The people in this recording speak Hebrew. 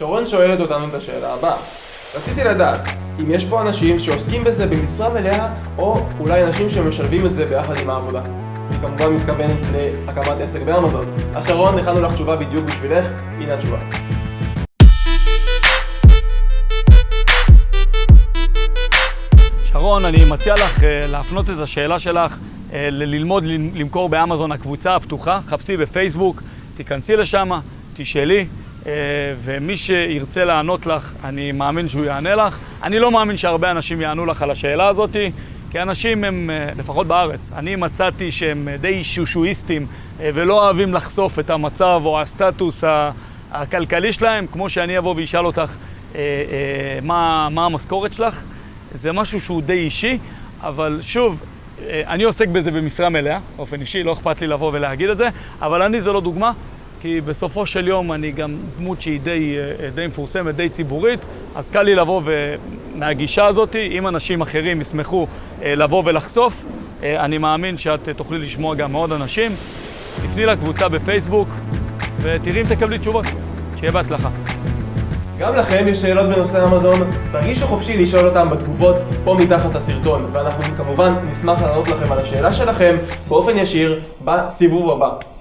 שרון שואלת אותנו את השאלה הבאה. רציתי לדעת אם יש פה אנשים שעוסקים בזה במשרה מלאה, או אולי אנשים שמשלבים את זה ביחד עם העבודה. היא כמובן מתכוונת להקמת עסק באמזון. אז שרון, הכנו לך תשובה בדיוק בשבילך, הנה התשובה. שרון, אני מציע לך אה, להפנות את השאלה שלך אה, ללמוד למכור באמזון הקבוצה הפתוחה, חפשי בפייסבוק, תיכנסי לשם, תשאלי, ומי שירצה לענות לך, אני מאמין שהוא יענה לך. אני לא מאמין שהרבה אנשים יענו לך על השאלה הזאת, כי אנשים הם, לפחות בארץ, אני מצאתי שהם די שושואיסטים ולא אוהבים לחשוף את המצב או הסטטוס הכלכלי שלהם, כמו שאני אבוא ואשאל אותך מה, מה המשכורת שלך. זה משהו שהוא די אישי, אבל שוב, אה, אני עוסק בזה במשרה מלאה, באופן אישי, לא אכפת לי לבוא ולהגיד את זה, אבל אני זה לא דוגמה, כי בסופו של יום אני גם דמות שהיא די, אה, די מפורסמת, די ציבורית, אז קל לי לבוא ומהגישה הזאת, אם אנשים אחרים ישמחו אה, לבוא ולחשוף, אני מאמין שאת תוכלי לשמוע גם מאוד אנשים. תפני לקבוצה בפייסבוק ותראי אם תקבלי תשובות. שיהיה בהצלחה. גם לכם יש שאלות בנושא אמזון, תרגישו חופשי לשאול אותם בתגובות פה מתחת הסרטון, ואנחנו כמובן נשמח לענות לכם על השאלה שלכם באופן ישיר בסיבוב הבא.